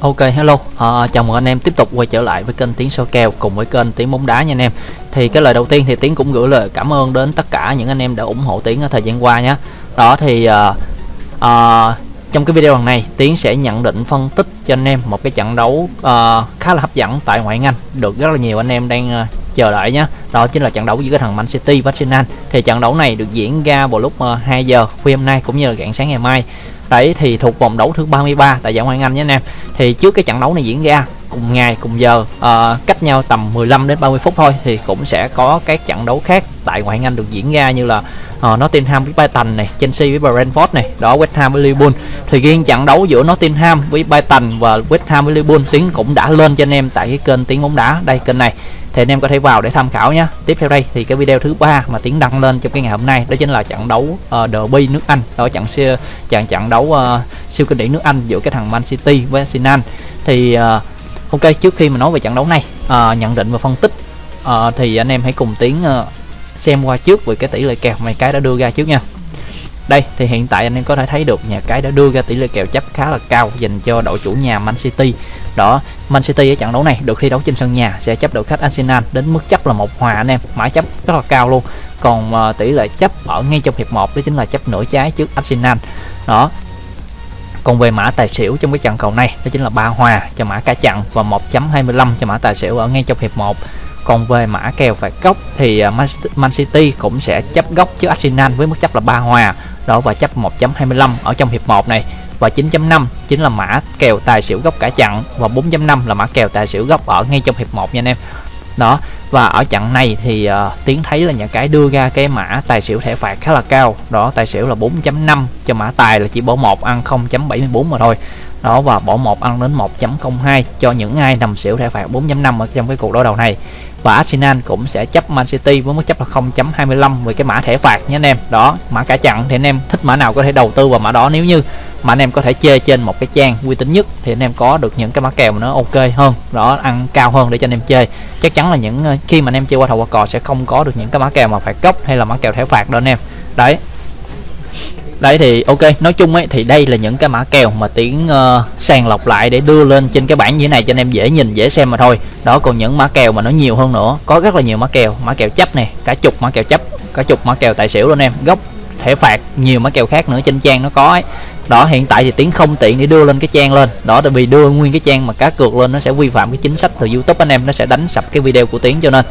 Ok hello, à, chào mừng anh em tiếp tục quay trở lại với kênh Tiếng Soi Kèo cùng với kênh Tiếng Bóng Đá nha anh em. Thì cái lời đầu tiên thì Tiếng cũng gửi lời cảm ơn đến tất cả những anh em đã ủng hộ Tiếng ở thời gian qua nhé. Đó thì à, à, trong cái video lần này Tiến sẽ nhận định phân tích cho anh em một cái trận đấu à, khá là hấp dẫn tại ngoại hạng Anh. Được rất là nhiều anh em đang à, chờ đợi nhé. Đó chính là trận đấu giữa cái thằng Man City và Arsenal Thì trận đấu này được diễn ra vào lúc ờ, 2 giờ khuya hôm nay cũng như là rạng sáng ngày mai Đấy thì thuộc vòng đấu thứ 33 tại giải Ngoại hạng Anh nhé anh em. Thì trước cái trận đấu này diễn ra cùng ngày cùng giờ uh, cách nhau tầm 15 đến 30 phút thôi thì cũng sẽ có các trận đấu khác tại ngoại hạng Anh được diễn ra như là uh, Nottingham với Brighton này, Chelsea với Brentford này, đó West Ham với Liverpool. Thì riêng trận đấu giữa Nottingham với Brighton và West Ham với Liverpool tiếng cũng đã lên cho anh em tại cái kênh Tiếng bóng đá đây kênh này thì anh em có thể vào để tham khảo nhé tiếp theo đây thì cái video thứ ba mà tiến đăng lên trong cái ngày hôm nay đó chính là trận đấu uh, derby nước anh. Đó trận siêu trận trận đấu uh, siêu kinh điển nước anh giữa cái thằng man city với arsenal. Thì uh, ok trước khi mà nói về trận đấu này uh, nhận định và phân tích uh, thì anh em hãy cùng tiến uh, xem qua trước về cái tỷ lệ kèo mày cái đã đưa ra trước nha. Đây thì hiện tại anh em có thể thấy được nhà cái đã đưa ra tỷ lệ kèo chấp khá là cao dành cho đội chủ nhà Man City. Đó Man City ở trận đấu này được thi đấu trên sân nhà sẽ chấp đội khách Arsenal đến mức chấp là một hòa anh em. Mã chấp rất là cao luôn. Còn uh, tỷ lệ chấp ở ngay trong hiệp 1 đó chính là chấp nửa trái trước Arsenal. Đó. Còn về mã tài xỉu trong cái trận cầu này đó chính là ba hòa cho mã cả chặn và 1.25 cho mã tài xỉu ở ngay trong hiệp 1 còn về mã kèo phạt góc thì ờ, Man City cũng sẽ chấp góc trước Arsenal với mức chấp là ba hòa. Đó và chấp 1.25 ở trong hiệp 1 này và 9.5 chính là mã kèo tài xỉu góc cả chặn và 4.5 là mã kèo tài xỉu góc ở ngay trong hiệp 1 nha anh em. Đó và ở trận này thì uh, tiến thấy là nhà cái đưa ra cái mã tài xỉu thẻ phạt khá là cao. Đó tài xỉu là 4.5 cho mã tài là chỉ bỏ một ăn 0.74 mà thôi. Đó và bỏ một ăn đến 1.02 cho những ai nằm xỉu thẻ phạt 4.5 ở trong cái cuộc đối đầu này và Arsenal cũng sẽ chấp Man City với mức chấp là 0.25 về cái mã thẻ phạt nhé anh em. Đó, mã cả chặn thì anh em thích mã nào có thể đầu tư vào mã đó. Nếu như mà anh em có thể chơi trên một cái trang uy tín nhất thì anh em có được những cái mã kèo nó ok hơn. Đó, ăn cao hơn để cho anh em chơi chắc chắn là những ờ, khi mà anh em chơi qua thầu qua cò sẽ không có được những cái mã kèo mà phải cốc hay là mã kèo thẻ phạt đó anh em. Đấy đấy thì ok nói chung ấy thì đây là những cái mã kèo mà tiến uh, sàng lọc lại để đưa lên trên cái bảng như thế này cho anh em dễ nhìn dễ xem mà thôi. Đó còn những mã kèo mà nó nhiều hơn nữa có rất là nhiều mã kèo mã kèo chấp này cả chục mã kèo chấp cả chục mã kèo tài xỉu luôn em. Gốc thẻ phạt nhiều mã kèo khác nữa trên trang nó có ấy. Đó hiện tại thì tiến không tiện để đưa lên cái trang lên. Đó tại vì đưa nguyên cái trang mà cá cược lên nó sẽ vi phạm cái chính sách từ youtube anh em nó sẽ đánh sập cái video của tiến cho nên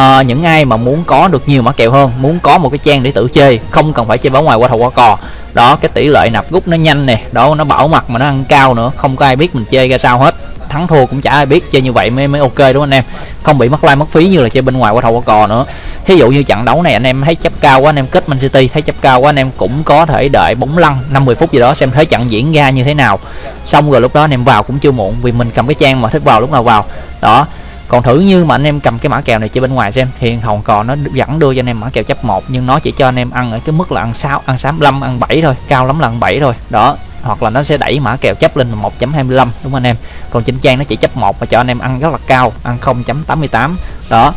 à, những ai mà muốn có được nhiều mã kèo hơn muốn có một cái trang để tự chơi không cần phải chơi báo ngoài qua thầu qua cò đó cái tỷ lệ nạp rút nó nhanh nè đó nó bảo mặt mà nó ăn cao nữa không có ai biết mình chơi ra sao hết. Thắng thua cũng chả ai biết chơi như vậy mới mới ok đúng không anh em? Không bị mất like mất phí như là chơi bên ngoài qua thầu qua cò nữa. Thí dụ như trận đấu này anh em thấy chấp cao quá anh em kết Man City thấy chấp cao quá anh em cũng có thể đợi bóng lăn 50 phút gì đó xem thấy trận diễn ra như thế nào. Xong rồi lúc đó anh em vào cũng chưa muộn vì mình cầm cái trang mà thích vào lúc nào vào. Đó còn thử như mà anh em cầm cái mã kèo này chơi bên ngoài xem, thì hồng cò nó vẫn đưa cho anh em mã kèo chấp một, nhưng nó chỉ cho anh em ăn ở cái mức là ăn 6 ăn 65 ăn 7 thôi, cao lắm là ăn 7 thôi. Đó, hoặc là nó sẽ đẩy mã kèo chấp lên 1.25 đúng không anh em? Còn trên trang nó chỉ chấp một và cho anh em ăn rất là cao, ăn 0.88 đó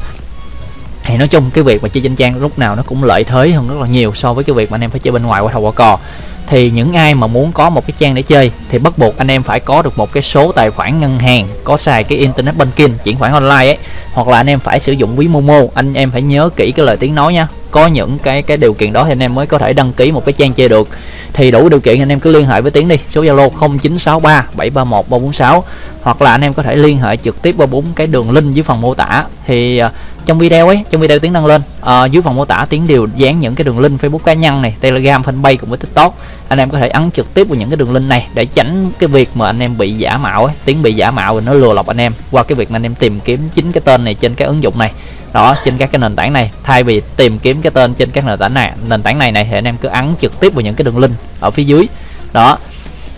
thì nói chung cái việc mà chơi trên trang lúc nào nó cũng lợi thế hơn rất là nhiều so với cái việc mà anh em phải chơi bên ngoài qua thầu qua cò. Thì những ai mà muốn có một cái trang để chơi thì bắt buộc anh em phải có được một cái số tài khoản ngân hàng có xài cái internet banking chuyển khoản online ấy hoặc là anh em phải sử dụng ví momo. Anh em phải nhớ kỹ cái lời tiếng nói nha. Có những cái cái điều kiện đó thì anh em mới có thể đăng ký một cái trang chơi được. Thì đủ điều kiện anh em cứ liên hệ với tiến đi số zalo 0963 731 346 hoặc là anh em có thể liên hệ trực tiếp qua bốn cái đường link dưới phần mô tả. Thì uh, trong video ấy trong video tiếng đăng lên à, dưới phần mô tả tiếng đều dán những cái đường link facebook cá nhân này telegram fanpage cùng với tiktok. Anh em có thể ấn trực tiếp vào những cái đường link này để tránh cái việc mà anh em bị giả mạo ấy tiếng bị giả mạo rồi nó lừa lọc anh em qua cái việc mà anh em tìm kiếm chính cái tên này trên cái ứng dụng này. Đó trên các cái nền tảng này. Thay vì tìm kiếm cái tên trên các nền tảng này nền tảng này này thì anh em cứ ấn trực tiếp vào những cái đường link ở phía dưới. Đó.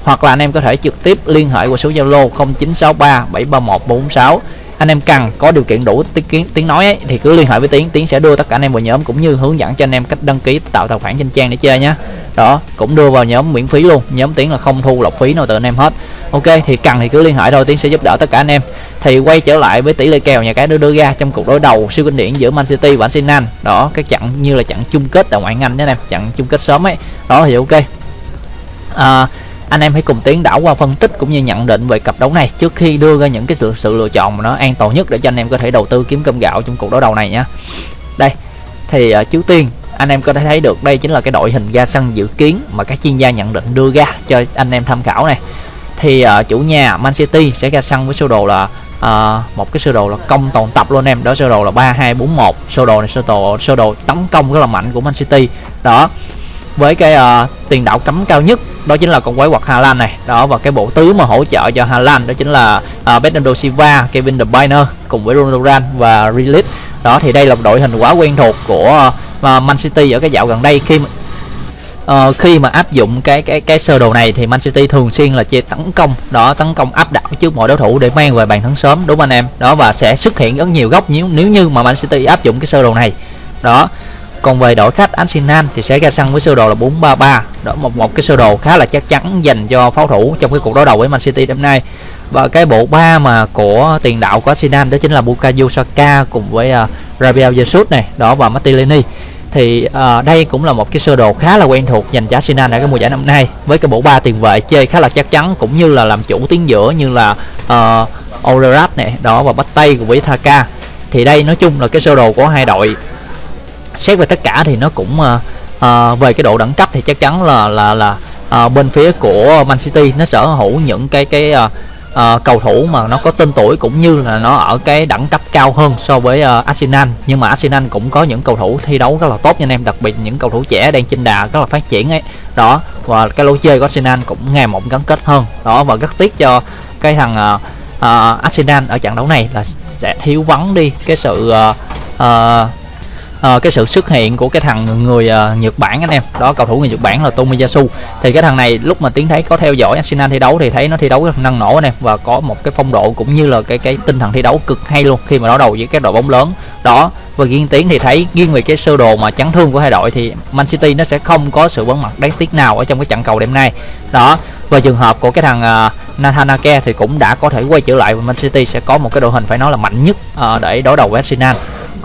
Hoặc là anh em có thể trực tiếp liên hệ qua số Zalo 0963 731 446 anh em cần có điều kiện đủ tiếng tiếng nói ấy, thì cứ liên hệ với tiến. Tiến sẽ đưa tất cả anh em vào nhóm cũng như hướng dẫn cho anh em cách đăng ký tạo tài khoản trên trang để chơi nhé đó cũng đưa vào nhóm miễn phí luôn. Nhóm tiến là không thu lọc phí nào từ anh em hết. Ok thì cần thì cứ liên hệ thôi tiến sẽ giúp đỡ tất cả anh em. Thì quay trở lại với tỷ lệ kèo nhà cái đưa đưa ra trong cuộc đối đầu siêu kinh điển giữa Man City và Arsenal. Đó cái trận như là trận chung kết tại ngoại hạng Anh nhé em trận chung kết sớm ấy. Đó thì ok. À, anh em hãy cùng tiến đảo qua phân tích cũng như nhận định về cặp đấu này trước khi đưa ra những cái sự, sự lựa chọn mà nó an toàn nhất để cho anh em có thể đầu tư kiếm cơm gạo trong cuộc đấu đầu này nhé đây thì ờ, uh, trước tiên anh em có thể thấy được đây chính là cái đội hình ra sân dự kiến mà các chuyên gia nhận định đưa ra cho anh em tham khảo này. Thì uh, chủ nhà Man City sẽ ra sân với sơ đồ là uh, một cái sơ đồ là công toàn tập luôn em. Đó sơ đồ là ba hai bốn một sơ đồ này sơ đồ sơ đồ tấn công rất là mạnh của Man City. Đó với cái uh, tiền đạo cấm cao nhất đó chính là con quái quật Hà Lan này. Đó và cái bộ tứ mà hỗ trợ cho Hà Lan đó chính là ờ, uh, Bernardo Silva, Kevin De Bruyne cùng với Ronaldo và Rilit đó thì đây là một đội hình quá quen thuộc của uh, Man City ở cái dạo gần đây. Khi mà uh, khi mà áp dụng cái cái cái sơ đồ này thì Man City thường xuyên là chia tấn công. Đó tấn công áp đảo trước mọi đối thủ để mang về bàn thắng sớm đúng không anh em? Đó và sẽ xuất hiện rất nhiều góc nếu nếu như mà Man City áp dụng cái sơ đồ này. Đó còn về đội khách Arsenal thì sẽ ra sân với sơ đồ là 433 đó một một cái sơ đồ khá là chắc chắn dành cho pháo thủ trong cái cuộc đối đầu với Man City năm nay. Và cái bộ ba mà của tiền đạo của Arsenal đó chính là Bukayo Saka cùng với uh, Rabiel Jesus này đó và Martinelli thì uh, đây cũng là một cái sơ đồ khá là quen thuộc dành cho Arsenal ở cái mùa giải năm nay. Với cái bộ ba tiền vệ chơi khá là chắc chắn cũng như là làm chủ tuyến giữa như là à, uh, Olerat này đó và bắt tay cùng với Thaka thì đây nói chung là cái sơ đồ của hai đội xét về tất cả thì nó cũng uh, uh, về cái độ đẳng cấp thì chắc chắn là là là uh, bên phía của Man City nó sở hữu những cái cái uh, uh, cầu thủ mà nó có tên tuổi cũng như là nó ở cái đẳng cấp cao hơn so với uh, Arsenal. Nhưng mà Arsenal cũng có những cầu thủ thi đấu rất là tốt nha anh em đặc biệt những cầu thủ trẻ đang trên đà rất là phát triển ấy. Đó và cái lối chơi của Arsenal cũng ngày một gắn kết hơn. Đó và rất tiếc cho cái thằng uh, uh, Arsenal ở trận đấu này là sẽ thiếu vắng đi cái sự uh, uh, uh, cái sự xuất hiện của cái thằng người uh, Nhật Bản anh em. Đó cầu thủ người Nhật Bản là Tomiyasu thì cái thằng này lúc mà tiến thấy có theo dõi Arsenal thi đấu thì thấy nó thi đấu rất năng nổ anh em. Và có một cái phong độ cũng như là cái cái tinh thần thi đấu cực hay luôn khi mà đối đầu với các đội bóng lớn. Đó và riêng tiến thì thấy riêng về cái sơ đồ mà chấn thương của hai đội thì Man City nó sẽ không có sự vắng mặt đáng tiếc nào ở trong cái trận cầu đêm nay. Đó và trường hợp của cái thằng ờ, uh, Nathanake thì cũng đã có thể quay trở lại và Man City sẽ có một cái đội hình phải nói là mạnh nhất uh, để đối đầu với Arsenal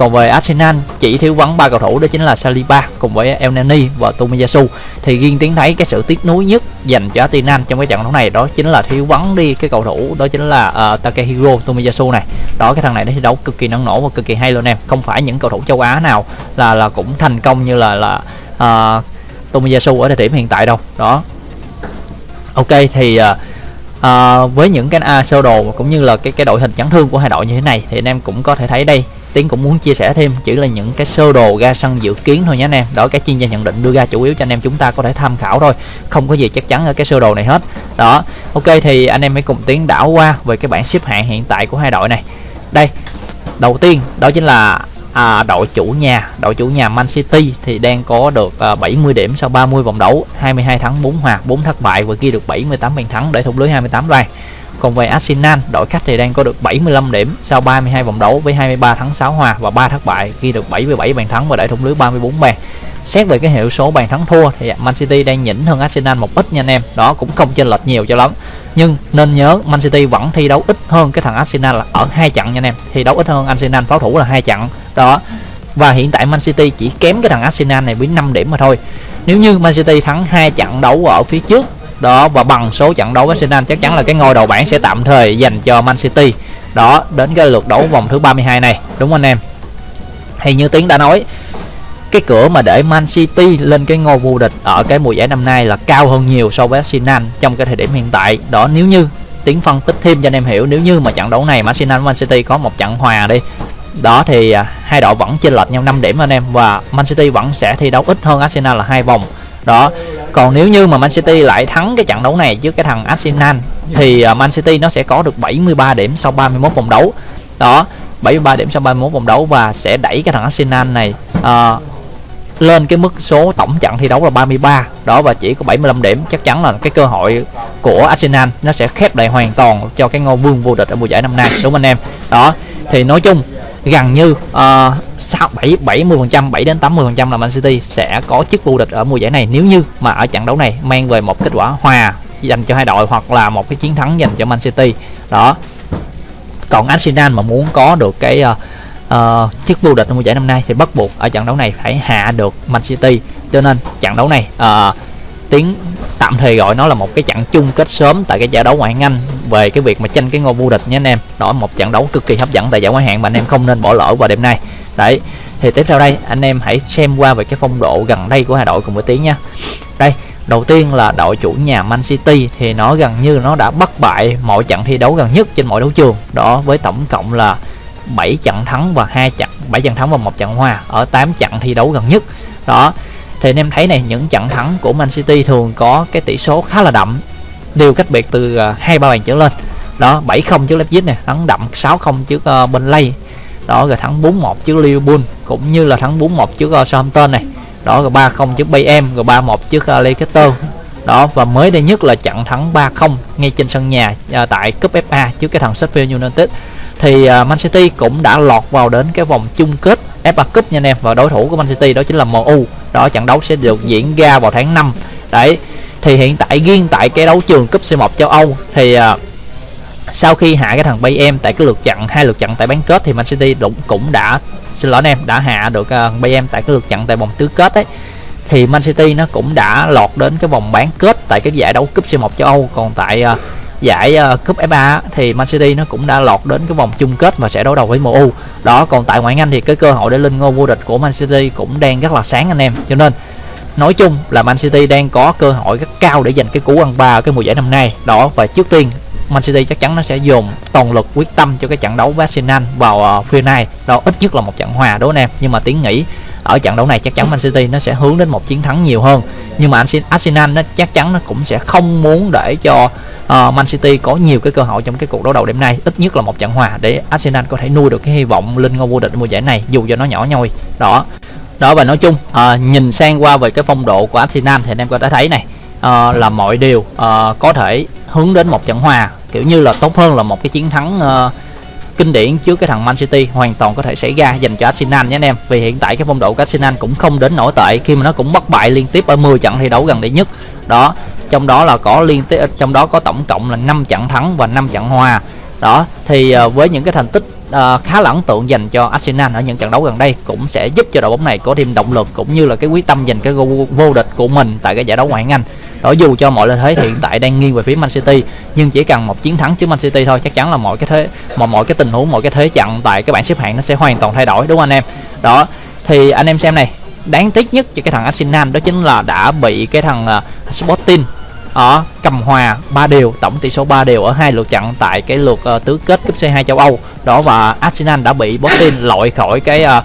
còn về Arsenal chỉ thiếu vắng ba cầu thủ đó chính là Saliba cùng với El Nani và Tomiyasu thì riêng tiến thấy cái sự tiếc nuối nhất dành cho Arsenal trong cái trận đấu này đó chính là thiếu vắng đi cái cầu thủ đó chính là uh, Takehiro Tomiyasu này. Đó cái thằng này nó thi đấu cực kỳ năng nổ và cực kỳ hay luôn em. Không phải những cầu thủ châu Á nào là là cũng thành công như là là ờ, uh, Tomiyasu ở thời điểm hiện tại đâu. Đó. Ok thì uh, à, với những cái uh, sơ đồ cũng như là cái cái đội hình chấn thương của hai đội như thế này thì anh em cũng có thể thấy đây. Tiến cũng muốn chia sẻ thêm chỉ là những cái sơ đồ ra sân dự kiến thôi nhé anh em. Đó cái chuyên gia nhận định đưa ra chủ yếu cho anh em chúng ta có thể tham khảo thôi không có gì chắc chắn ở cái sơ đồ này hết. Đó ok thì anh em hãy cùng Tiến đảo qua về cái bảng xếp hạng hiện tại của hai đội này. Đây đầu tiên đó chính là à, đội chủ nhà đội chủ nhà Man City thì đang có được à, 70 điểm sau 30 vòng đấu 22 thắng 4 hòa 4 thất bại và ghi được 78 bàn thắng để thủng lưới 28 bàn còn về Arsenal, đội khách thì đang có được 75 điểm sau 32 vòng đấu với 23 thắng 6 hòa và 3 thất bại, ghi được 77 bàn thắng và để thủng lưới 34 bàn. Xét về cái hiệu số bàn thắng thua thì Man City đang nhỉnh hơn Arsenal một ít nha anh em. Đó cũng không chênh lệch nhiều cho lắm. Nhưng nên nhớ Man City vẫn thi đấu ít hơn cái thằng Arsenal là ở hai trận nha anh em. Thi đấu ít hơn Arsenal pháo thủ là hai trận. Đó. Và hiện tại Man City chỉ kém cái thằng Arsenal này với 5 điểm mà thôi. Nếu như Man City thắng hai trận đấu ở phía trước đó và bằng số trận đấu với Arsenal chắc chắn là cái ngôi đầu bảng sẽ tạm thời dành cho Man City. Đó, đến cái lượt đấu vòng thứ 32 này, đúng anh em? Thì như tiến đã nói, cái cửa mà để Man City lên cái ngôi vô địch ở cái mùa giải năm nay là cao hơn nhiều so với Arsenal trong cái thời điểm hiện tại. Đó, nếu như tiến phân tích thêm cho anh em hiểu, nếu như mà trận đấu này mà Arsenal Man City có một trận hòa đi, đó thì à, hai đội vẫn chênh lệch nhau 5 điểm anh em và Man City vẫn sẽ thi đấu ít hơn Arsenal là hai vòng đó. Còn nếu như mà Man City lại thắng cái trận đấu này trước cái thằng Arsenal thì à, Man City nó sẽ có được 73 điểm sau 31 vòng đấu. Đó 73 điểm sau 31 vòng đấu và sẽ đẩy cái thằng Arsenal này uh, lên cái mức số tổng trận thi đấu là 33 đó và chỉ có 75 điểm. Chắc chắn là cái cơ hội của Arsenal nó sẽ khép lại hoàn toàn cho cái ngôi vương vô địch ở mùa giải năm nay đúng không anh em? Đó thì nói chung gần như sáu 6 7 70 phần trăm 7 đến 80 phần trăm là Man City sẽ có chức vô địch ở mùa giải này. Nếu như mà ở trận đấu này mang về một kết quả hòa dành cho hai đội hoặc là một cái chiến thắng dành cho Man City đó. Còn Arsenal mà muốn có được cái uh, uh, chức vô địch ở mùa giải năm nay thì bắt buộc ở trận đấu này phải hạ được Man City. Cho nên trận đấu này ờ, uh, tiến tạm thời gọi nó là một cái trận chung kết sớm tại cái giải đấu ngoại hạng Anh về cái việc mà tranh cái ngôi vô địch nhé anh em. Đó, một trận đấu cực kỳ hấp dẫn tại giải ngoại hạng mà anh em không nên bỏ lỡ vào đêm nay. Đấy, thì tiếp theo đây, anh em hãy xem qua về cái phong độ gần đây của hai đội cùng với tiếng nha. Đây, đầu tiên là đội chủ nhà Man City thì nó gần như nó đã bất bại mọi trận thi đấu gần nhất trên mọi đấu trường. Đó, với tổng cộng là 7 trận thắng và hai trận 7 trận thắng và một trận hòa ở 8 trận thi đấu gần nhất. Đó thì anh em thấy này những trận thắng của Man City thường có cái tỷ số khá là đậm. Đều cách biệt từ à, hai ba bàn trở lên. Đó 7-0 trước Leipzig này thắng đậm 6-0 trước uh, Burnley. Đó rồi thắng 4-1 trước Liverpool cũng như là thắng 4-1 trước uh, Southampton này. Đó rồi 3-0 trước Bayern rồi 3-1 trước uh, Leicester. Đó và mới đây nhất là trận thắng 3-0 ngay trên sân nhà uh, tại cúp FA trước cái thằng Sheffield United thì à, Man City cũng đã lọt vào đến cái vòng chung kết FA Cup nha anh em. Và đối thủ của Man City đó chính là MU đó trận đấu sẽ được diễn ra vào tháng 5 đấy thì hiện tại riêng tại cái đấu trường cúp C1 châu Âu thì uh, sau khi hạ cái thằng Bayern tại cái lượt chặn hai lượt chặn tại bán kết thì Man City cũng cũng đã xin lỗi anh em đã hạ được à, uh, Bayern tại cái lượt chặn tại vòng tứ kết ấy. Thì Man City nó cũng đã lọt đến cái vòng bán kết tại cái giải đấu cúp C1 châu Âu. Còn tại uh, giải uh, cúp FA thì Man City nó cũng đã lọt đến cái vòng chung kết và sẽ đối đầu với MU đó còn tại ngoại hạng Anh thì cái cơ hội để lên ngôi vô địch của Man City cũng đang rất là sáng anh em. Cho nên nói chung là Man City đang có cơ hội rất cao để giành cái cú ăn ba ở cái mùa giải năm nay. Đó và trước tiên Man City chắc chắn nó sẽ dồn toàn lực quyết tâm cho cái trận đấu với Arsenal vào ờ, uh, phía này đó ít nhất là một trận hòa đúng không em? Nhưng mà tiếng nghĩ ở trận đấu này chắc chắn Man City nó sẽ hướng đến một chiến thắng nhiều hơn. Nhưng mà Arsenal nó chắc chắn nó cũng sẽ không muốn để cho uh, Man City có nhiều cái cơ hội trong cái cuộc đấu đầu đêm nay. Ít nhất là một trận hòa để Arsenal có thể nuôi được cái hy vọng lên ngôi vô địch mùa giải này dù cho nó nhỏ nhoi. Đó. Đó và nói chung uh, nhìn sang qua về cái phong độ của Arsenal thì anh em có thể thấy này uh, là mọi điều uh, có thể hướng đến một trận hòa kiểu như là tốt hơn là một cái chiến thắng uh, kinh điển trước cái thằng Man City hoàn toàn có thể xảy ra dành cho Arsenal nhé anh em. Vì hiện tại cái phong độ của Arsenal cũng không đến nổi tệ khi mà nó cũng bất bại liên tiếp ở 10 trận thi đấu gần đây nhất. Đó trong đó là có liên tiếp trong đó có tổng cộng là 5 trận thắng và 5 trận hòa. Đó thì ờ, với những cái thành tích uh, khá là ấn tượng dành cho Arsenal ở những trận đấu gần đây cũng sẽ giúp cho đội bóng này có thêm động lực cũng như là cái quyết tâm giành cái vô địch của mình tại cái giải đấu ngoại hạng Anh đó dù cho mọi lợi thế hiện tại đang nghiêng về phía Man City nhưng chỉ cần một chiến thắng trước Man City thôi chắc chắn là mọi cái thế mọi mọi cái tình huống mọi cái thế trận tại cái bảng xếp hạng nó sẽ hoàn toàn thay đổi đúng không anh em? Đó thì anh em xem này đáng tiếc nhất cho cái thằng Arsenal đó chính là đã bị cái thằng uh, Sporting ở cầm hòa ba đều tổng tỷ số 3 đều ở hai lượt trận tại cái lượt uh, tứ kết cúp C2 châu Âu. Đó và Arsenal đã bị Sporting loại khỏi cái uh,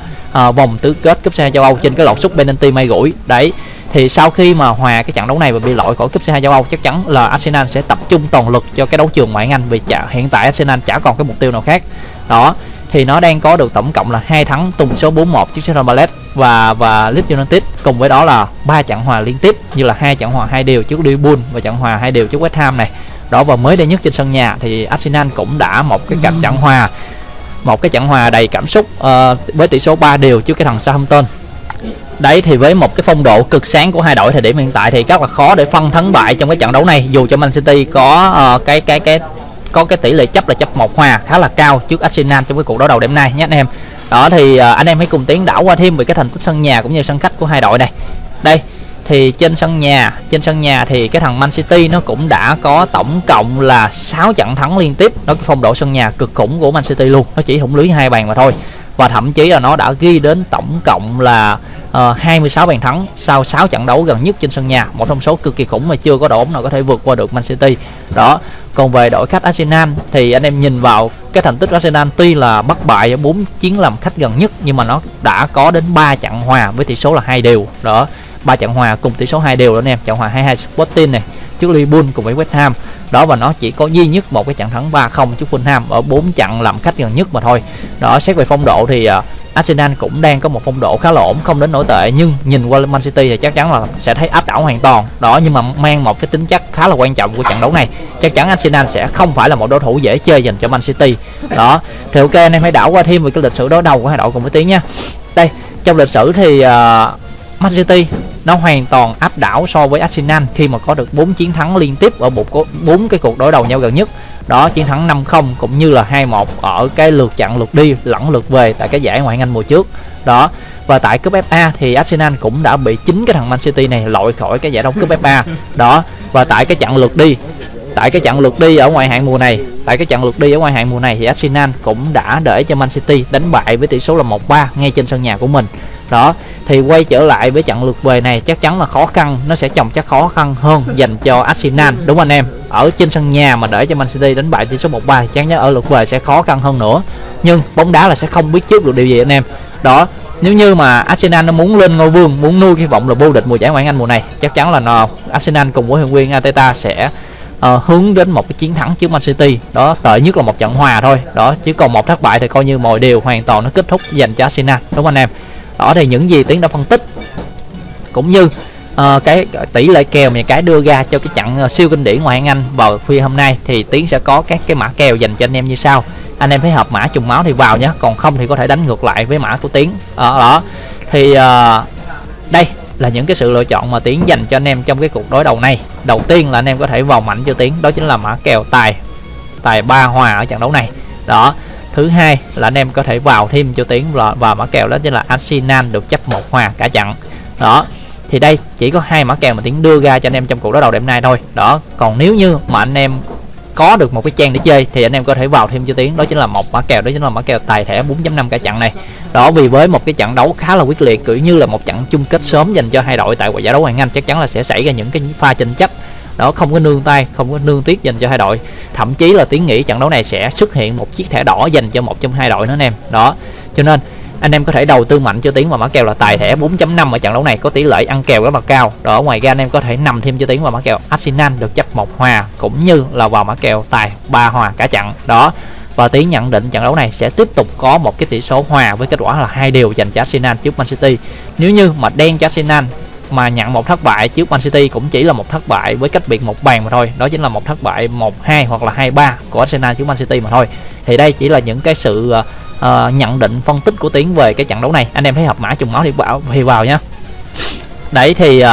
uh, vòng tứ kết cúp C2 châu Âu trên cái lọt sút penalty may gũi đấy thì sau khi mà hòa cái trận đấu này và bị loại khỏi cúp C2 châu Âu chắc chắn là Arsenal sẽ tập trung toàn lực cho cái đấu trường ngoại hạng Anh. Vì chả, hiện tại Arsenal chả còn cái mục tiêu nào khác. Đó thì nó đang có được tổng cộng là hai thắng tung số 4-1 trước Crystal Palace và và Leeds United cùng với đó là ba trận hòa liên tiếp như là hai trận hòa hai đều trước Liverpool và trận hòa hai đều trước West Ham này. Đó và mới đây nhất trên sân nhà thì Arsenal cũng đã một cái cặp trận hòa một cái trận hòa đầy cảm xúc uh, với tỷ số 3 đều trước cái thằng Southampton đấy thì với một cái phong độ cực sáng của hai đội thời điểm hiện tại thì rất là khó để phân thắng bại trong cái trận đấu này. Dù cho Man City có uh, cái cái cái có cái tỷ lệ chấp là chấp một hòa khá là cao trước Arsenal trong cái cuộc đấu đầu đêm nay nhé anh em. Đó thì uh, anh em hãy cùng tiến đảo qua thêm về cái thành tích sân nhà cũng như sân khách của hai đội này. Đây thì trên sân nhà trên sân nhà thì cái thằng Man City nó cũng đã có tổng cộng là 6 trận thắng liên tiếp. Nó cái phong độ sân nhà cực khủng của Man City luôn. Nó chỉ thủng lưới hai bàn mà thôi và thậm chí là nó đã ghi đến tổng cộng là ờ, uh, 26 bàn thắng sau 6 trận đấu gần nhất trên sân nhà. Một thông số cực kỳ khủng mà chưa có đội bóng nào có thể vượt qua được Man City. Đó còn về đội khách Arsenal thì anh em nhìn vào cái thành tích Arsenal tuy là bất bại ở 4 chiến làm khách gần nhất nhưng mà nó đã có đến 3 trận hòa với tỷ số là hai đều. Đó ba trận hòa cùng tỷ số hai đều đó anh em. Trận hòa 22 Sporting này trước Liverpool cùng với West Ham. Đó và nó chỉ có duy nhất một cái trận thắng 3-0 trước Fulham ở 4 trận làm khách gần nhất mà thôi. Đó xét về phong độ thì uh, Arsenal cũng đang có một phong độ khá là ổn không đến nổi tệ nhưng nhìn qua Man City thì chắc chắn là sẽ thấy áp đảo hoàn toàn. Đó nhưng mà mang một cái tính chất khá là quan trọng của trận đấu này chắc chắn Arsenal sẽ không phải là một đối thủ dễ chơi dành cho Man City. Đó thì ok anh em hãy đảo qua thêm về cái lịch sử đối đầu của hai đội cùng với tiếng nha. Đây trong lịch sử thì uh, Man City nó hoàn toàn áp đảo so với Arsenal khi mà có được 4 chiến thắng liên tiếp ở một bốn cái cuộc đối đầu nhau gần nhất. Đó, chiến thắng 5-0 cũng như là 2-1 ở cái lượt chặn lượt đi, lẫn lượt về tại cái giải ngoại hạng Anh mùa trước. Đó, và tại cúp FA thì Arsenal cũng đã bị chính cái thằng Man City này loại khỏi cái giải đấu cúp FA đó, và tại cái chặng lượt đi, tại cái chặng lượt đi ở ngoại hạng mùa này, tại cái chặng lượt đi ở ngoại hạng mùa này thì Arsenal cũng đã để cho Man City đánh bại với tỷ số là 1-3 ngay trên sân nhà của mình. Đó thì quay trở lại với trận lượt về này chắc chắn là khó khăn nó sẽ chồng chắc khó khăn hơn dành cho Arsenal đúng anh em? Ở trên sân nhà mà để cho Man City đánh bại tỷ số 1-3 chắc chắn ở lượt về sẽ khó khăn hơn nữa. Nhưng bóng đá là sẽ không biết trước được điều gì anh em. Đó nếu như mà Arsenal nó muốn lên ngôi vương muốn nuôi hy vọng là vô địch mùa giải ngoại hạng Anh mùa này chắc chắn là nó Arsenal cùng với huấn luyện viên Arteta sẽ uh, hướng đến một cái chiến thắng trước Man City. Đó tệ nhất là một trận hòa thôi. Đó chứ còn một thất bại thì coi như mọi điều hoàn toàn nó kết thúc dành cho Arsenal đúng không anh em? Ở đây những gì tiến đã phân tích. Cũng như uh, cái tỷ lệ kèo mà cái đưa ra cho cái trận ờ, siêu kinh điển ngoại hạng Anh vào khuya hôm nay thì tiến sẽ có các cái mã kèo dành cho anh em như sau. Anh em thấy hợp mã trùng máu thì vào nhé còn không thì có thể đánh ngược lại với mã của tiến. Ở đó. Thì uh, đây là những cái sự lựa chọn mà tiến dành cho anh em trong cái cuộc đối đầu này. Đầu tiên là anh em có thể vào mạnh cho tiến đó chính là mã kèo tài tài ba hòa ở trận đấu này. Đó thứ hai là anh em có thể vào thêm cho tiến và, và mã kèo đó chính là Arsenal được chấp một hòa cả trận. Đó thì đây chỉ có hai mã kèo mà tiến đưa ra cho anh em trong cuộc đối đầu đêm nay thôi. Đó còn nếu như mà anh em có được một cái trang để chơi thì anh em có thể vào thêm cho tiến đó chính là một mã kèo đó chính là mã kèo tài thẻ 4.5 cả trận này. Đó vì với một cái trận đấu khá là quyết liệt kiểu như là một trận chung kết sớm dành cho hai đội tại giải đấu hoàng anh chắc chắn là sẽ xảy ra những cái pha tranh chấp đó, không có nương tay, không có nương tiếc dành cho hai đội. Thậm chí là tiếng nghĩ trận đấu này sẽ xuất hiện một chiếc thẻ đỏ dành cho một trong hai đội nữa anh em. Đó, cho nên anh em có thể đầu tư mạnh cho tiếng và mã kèo là tài thẻ 4.5 ở trận đấu này, có tỷ lệ ăn kèo rất là cao. Đó, ngoài ra anh em có thể nằm thêm cho tiếng và mã kèo. Arsenal được chấp một hòa, cũng như là vào mã kèo tài ba hòa cả trận. Đó, và tiến nhận định trận đấu này sẽ tiếp tục có một cái tỷ số hòa với kết quả là hai điều dành cho Arsenal trước Man City. Nếu như mà đen cho Arsenal mà nhận một thất bại trước Man City cũng chỉ là một thất bại với cách biệt một bàn mà thôi. Đó chính là một thất bại 1-2 hoặc là 2-3 của Arsenal trước Man City mà thôi. Thì đây chỉ là những cái sự uh, nhận định phân tích của Tiến về cái trận đấu này. Anh em thấy hợp mã trùng máu thì bảo thì vào nhá. Đấy thì uh,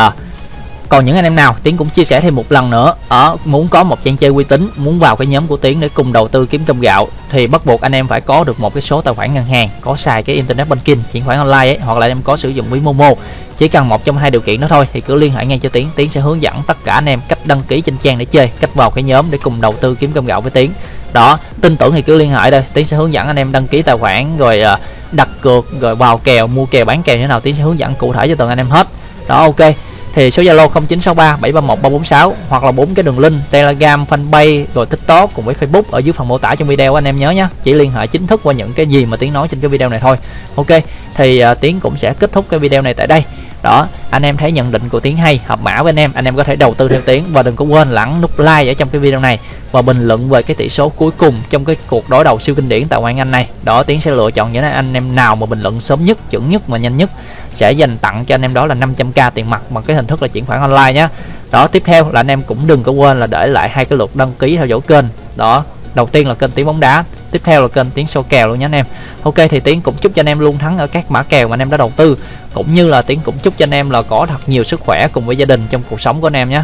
còn những anh em nào tiến cũng chia sẻ thêm một lần nữa. Ở muốn có một trang chơi uy tín muốn vào cái nhóm của tiến để cùng đầu tư kiếm cơm gạo thì bắt buộc anh em phải có được một cái số tài khoản ngân hàng có xài cái internet banking chuyển khoản online ấy, hoặc là anh em có sử dụng ví momo. Chỉ cần một trong hai điều kiện đó thôi thì cứ liên hệ ngay cho tiến. Tiến sẽ hướng dẫn tất cả anh em cách đăng ký trên trang để chơi cách vào cái nhóm để cùng đầu tư kiếm cơm gạo với tiến. Đó tin tưởng thì cứ liên hệ đây. Tiến sẽ hướng dẫn anh em đăng ký tài khoản rồi ờ, đặt cược rồi vào kèo mua kèo bán kèo như thế nào tiến sẽ hướng dẫn cụ thể cho từng anh em hết. Đó ok thì số Zalo 0963 731 346 hoặc là bốn cái đường link Telegram, Fanpage rồi TikTok cùng với Facebook ở dưới phần mô tả trong video anh em nhớ nhé. Chỉ liên hệ chính thức qua những cái gì mà tiếng nói trên cái video này thôi. Ok, thì uh, Tiến cũng sẽ kết thúc cái video này tại đây đó, anh em thấy nhận định của tiến hay, hợp mã với anh em. Anh em có thể đầu tư theo tiến và đừng có quên lắng nút like ở trong cái video này và bình luận về cái tỷ số cuối cùng trong cái cuộc đối đầu siêu kinh điển tại ngoại anh này. Đó, tiến sẽ lựa chọn những anh em nào mà bình luận sớm nhất, chuẩn nhất và nhanh nhất. Sẽ dành tặng cho anh em đó là 500k tiền mặt bằng cái hình thức là chuyển khoản online nhé đó, tiếp theo là anh em cũng đừng có quên là để lại hai cái lượt đăng ký theo dõi kênh. Đó, đầu tiên là kênh tiếng bóng đá tiếp theo là kênh tiếng sâu kèo luôn nhé anh em. Ok, thì tiến cũng chúc cho anh em luôn thắng ở các mã kèo mà anh em đã đầu tư. Cũng như là tiến cũng chúc cho anh em là có thật nhiều sức khỏe cùng với gia đình trong cuộc sống của anh em nhé.